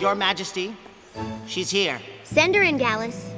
Your Majesty, she's here. Send her in, Gallus.